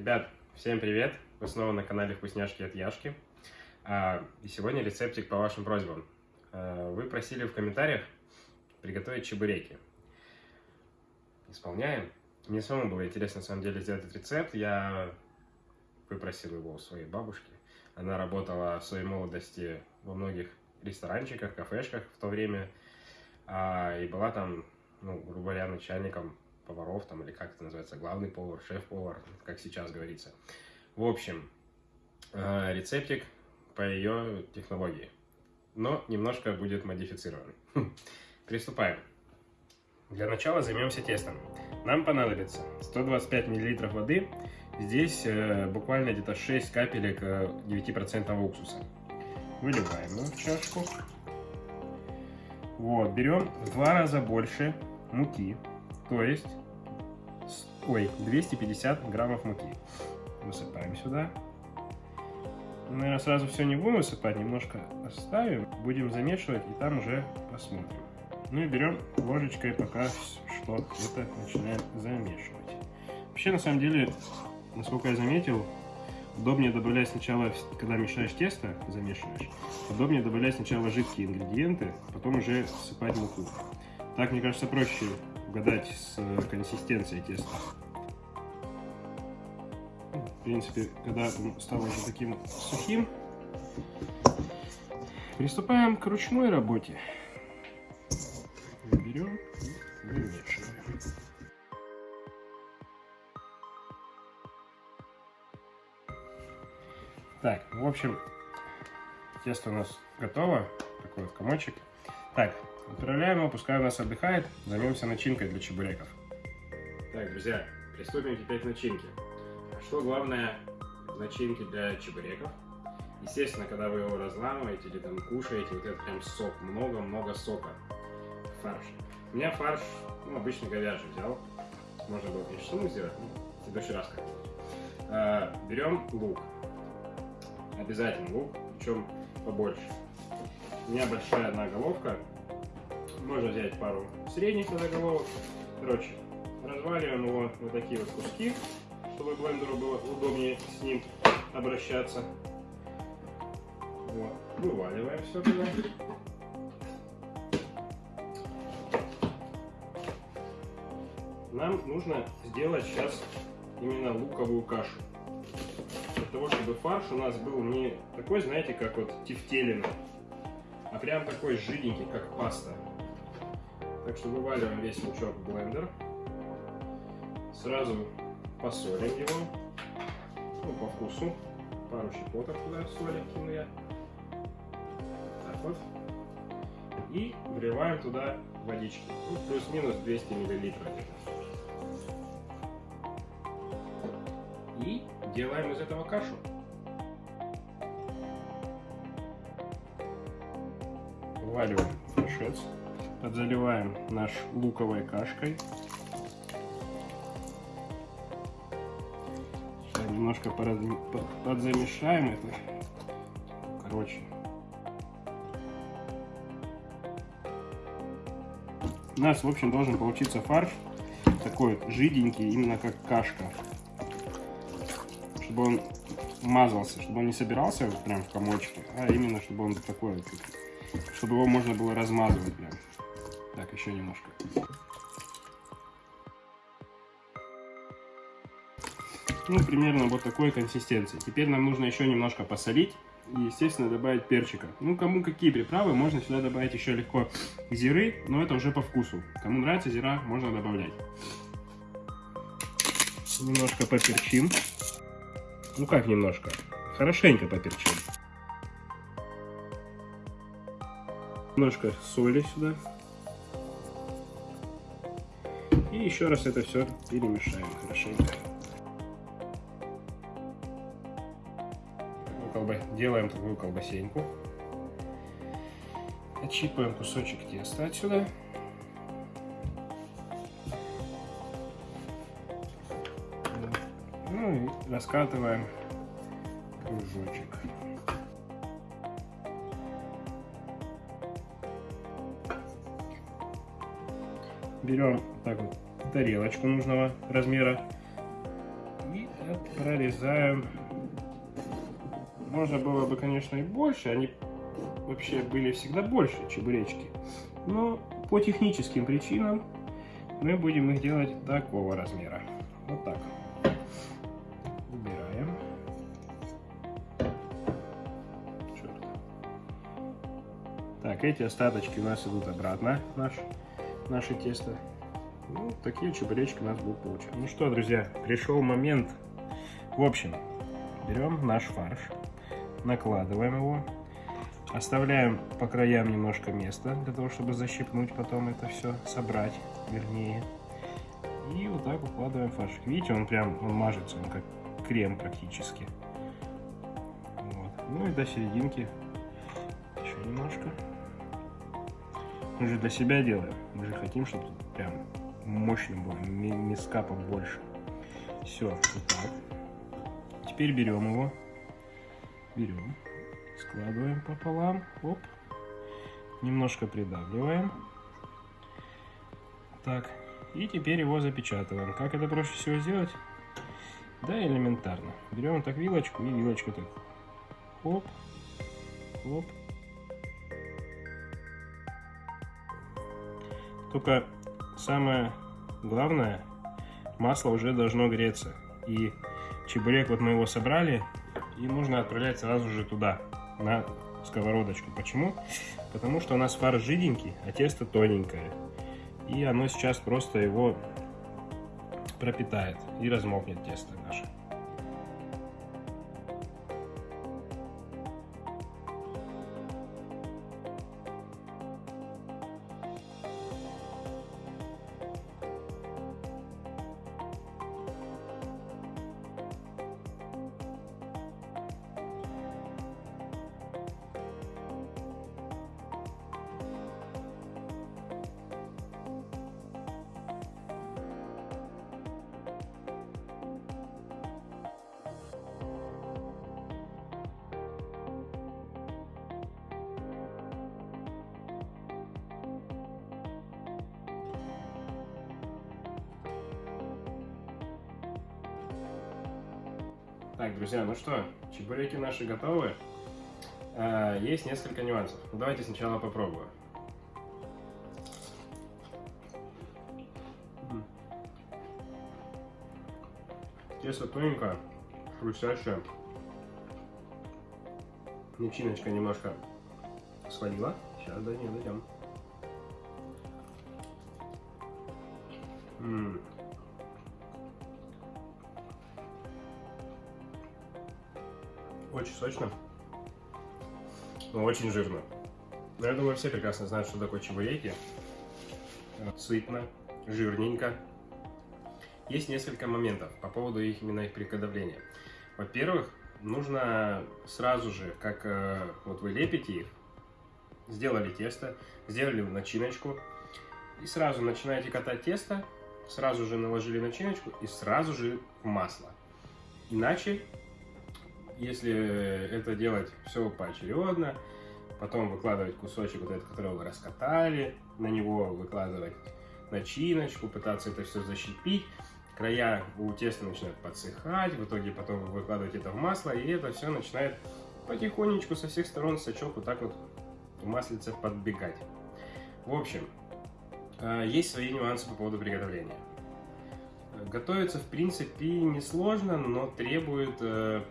Ребят, всем привет! Вы снова на канале Вкусняшки от Яшки. А, и сегодня рецептик по вашим просьбам. А, вы просили в комментариях приготовить чебуреки. Исполняем. Мне самому было интересно, на самом деле, сделать этот рецепт. Я выпросил его у своей бабушки. Она работала в своей молодости во многих ресторанчиках, кафешках в то время. А, и была там, ну, грубо говоря, начальником поваров, там, или как это называется, главный повар, шеф-повар, как сейчас говорится. В общем, э, рецептик по ее технологии, но немножко будет модифицирован. Приступаем. Для начала займемся тестом. Нам понадобится 125 мл воды, здесь э, буквально где-то 6 капелек 9% э, уксуса. Выливаем его в чашку. Вот, берем в два раза больше муки, то есть ой, 250 граммов муки. Высыпаем сюда. Наверное, сразу все не будем высыпать, немножко оставим. Будем замешивать и там уже посмотрим. Ну и берем ложечкой пока что это начинаем замешивать. Вообще, на самом деле, насколько я заметил, удобнее добавлять сначала, когда мешаешь тесто, замешиваешь, удобнее добавлять сначала жидкие ингредиенты, потом уже всыпать муку. Так, мне кажется, проще угадать с консистенцией теста. В принципе, когда он стал уже таким сухим, приступаем к ручной работе. Берем и вымешиваем. Так, в общем, тесто у нас готово. Такой вот комочек. Так, Отправляем его, пускай у нас отдыхает. Займемся начинкой для чебуреков. Так, друзья, приступим теперь к начинке. Что главное в начинке для чебуреков? Естественно, когда вы его разламываете или там кушаете, вот это прям сок, много-много сока. Фарш. У меня фарш, ну, обычно говяжий взял. Можно было, конечно, ну, сделать, в следующий раз как-нибудь. А, берем лук. Обязательно лук, причем побольше. У меня большая одна головка, можно взять пару средних заголовок. Короче, разваливаем его на такие вот куски, чтобы блендеру было удобнее с ним обращаться. Вот. Вываливаем все туда. Нам нужно сделать сейчас именно луковую кашу. Для того, чтобы фарш у нас был не такой, знаете, как вот тефтелина, а прям такой жиденький, как паста. Так что вываливаем весь лучок в блендер. Сразу посолим его. Ну, по вкусу. Пару щепоток туда соли кину я. Так вот. И вливаем туда водички. Ну, плюс-минус 200 миллилитров. И делаем из этого кашу. Вываливаем фаршец подзаливаем наш луковой кашкой. Сейчас немножко подзамешаем это. Короче. У нас, в общем, должен получиться фарш такой жиденький, именно как кашка. Чтобы он мазался, чтобы он не собирался прям в комочке, а именно, чтобы он такой, чтобы его можно было размазывать прям. Так, еще немножко. Ну, примерно вот такой консистенции. Теперь нам нужно еще немножко посолить и, естественно, добавить перчика. Ну, кому какие приправы, можно сюда добавить еще легко зиры, но это уже по вкусу. Кому нравится зира, можно добавлять. Немножко поперчим. Ну, как немножко? Хорошенько поперчим. Немножко соли сюда. Еще раз это все перемешаем хорошенько. Делаем такую колбасеньку. Отщипываем кусочек теста отсюда. Ну и раскатываем кружочек. Берем так вот тарелочку нужного размера и прорезаем. Можно было бы, конечно, и больше. Они вообще были всегда больше чебуречки. Но по техническим причинам мы будем их делать такого размера. Вот так. Убираем. Черт. Так, эти остаточки у нас идут обратно, наш, наше тесто. Ну, такие чебуречки у нас будут получаться. Ну что, друзья, пришел момент. В общем, берем наш фарш, накладываем его, оставляем по краям немножко места, для того, чтобы защипнуть потом это все, собрать, вернее. И вот так укладываем фарш. Видите, он прям, он мажется, он как крем практически. Вот. Ну и до серединки еще немножко. Мы же для себя делаем. Мы же хотим, чтобы прям мощно было, миска побольше. Все, вот так. Теперь берем его, берем, складываем пополам, оп, немножко придавливаем. Так, и теперь его запечатываем. Как это проще всего сделать? Да, элементарно. Берем так вилочку и вилочку так. Оп, оп. Только самое главное, масло уже должно греться. И чебурек, вот мы его собрали, и нужно отправлять сразу же туда, на сковородочку. Почему? Потому что у нас фарш жиденький, а тесто тоненькое. И оно сейчас просто его пропитает и размокнет тесто наше. Так, друзья, ну что, чебуреки наши готовы. А, есть несколько нюансов. Ну, давайте сначала попробую. Тесто тоненькое, хрустящее. Начиночка немножко свалила. Сейчас до нее дойдем. Очень сочно. Но очень жирно. Но я думаю, все прекрасно знают, что такое чебуреки. Сытно, жирненько. Есть несколько моментов по поводу их именно их приготовления. Во-первых, нужно сразу же, как э, вот вы лепите их, сделали тесто, сделали начиночку, и сразу начинаете катать тесто, сразу же наложили начиночку и сразу же в масло. Иначе если это делать все поочередно, потом выкладывать кусочек вот этот, который вы раскатали, на него выкладывать начиночку, пытаться это все защипить, края у теста начинают подсыхать, в итоге потом вы выкладываете это в масло, и это все начинает потихонечку со всех сторон сачок вот так вот в маслице подбегать. В общем, э, есть свои нюансы по поводу приготовления. Готовится, в принципе, несложно, но требует э,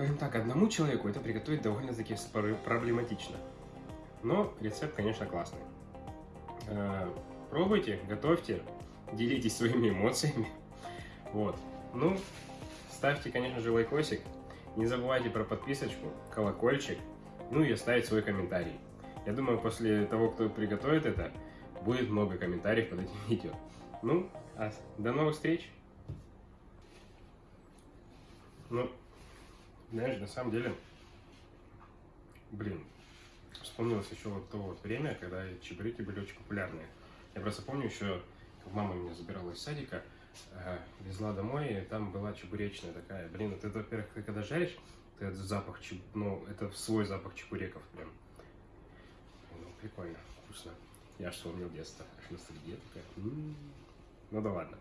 Скажем так, одному человеку это приготовить довольно-таки проблематично. Но рецепт, конечно, классный. Э, пробуйте, готовьте, делитесь своими эмоциями. Вот. Ну, ставьте, конечно же, лайкосик. Не забывайте про подписочку, колокольчик, ну и оставить свой комментарий. Я думаю, после того, кто приготовит это, будет много комментариев под этим видео. Ну, а до новых встреч! Ну, знаешь, на самом деле, блин, вспомнилось еще вот то вот время, когда чебуреки были очень популярные. Я просто помню еще, как мама меня забирала из садика, э, везла домой, и там была чебуречная такая. Блин, вот это, во-первых, ты когда жаришь, ты этот запах, чеб... ну, это свой запах чебуреков прям. Ну, прикольно, вкусно. Я аж вспомнил детство, аж ностальгия такая. М -м -м. Ну да ладно.